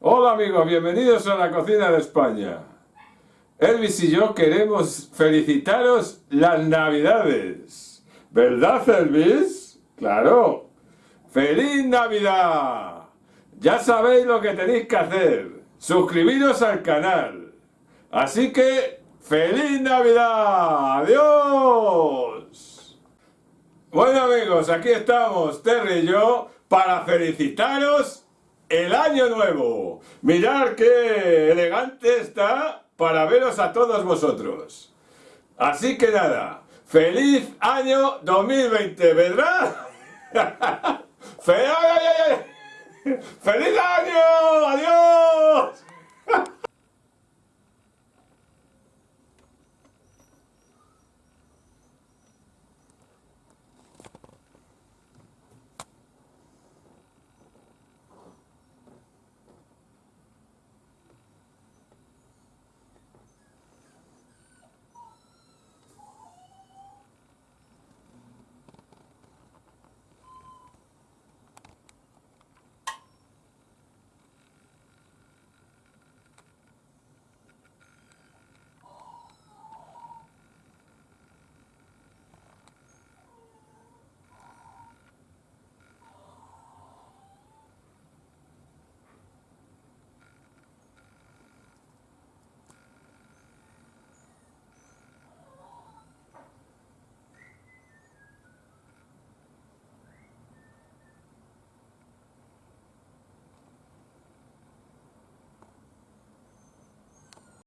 Hola amigos, bienvenidos a la cocina de España. Elvis y yo queremos felicitaros las navidades. ¿Verdad Elvis? Claro. ¡Feliz Navidad! Ya sabéis lo que tenéis que hacer. Suscribiros al canal. Así que, ¡Feliz Navidad! ¡Adiós! Bueno amigos, aquí estamos, Terry y yo, para felicitaros el año nuevo. Mirad qué elegante está para veros a todos vosotros. Así que nada, feliz año 2020, ¿verdad? ¡Feliz año!